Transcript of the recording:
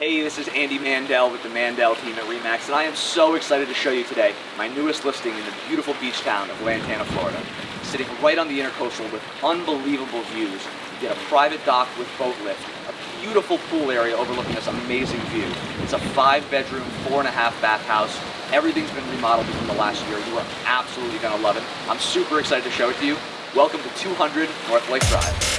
Hey, this is Andy Mandel with the Mandel team at REMAX, and I am so excited to show you today my newest listing in the beautiful beach town of Lantana, Florida. Sitting right on the intercoastal with unbelievable views. You get a private dock with boat lift, a beautiful pool area overlooking this amazing view. It's a five bedroom, four and a half bath house. Everything's been remodeled within the last year. You are absolutely gonna love it. I'm super excited to show it to you. Welcome to 200 North Lake Drive.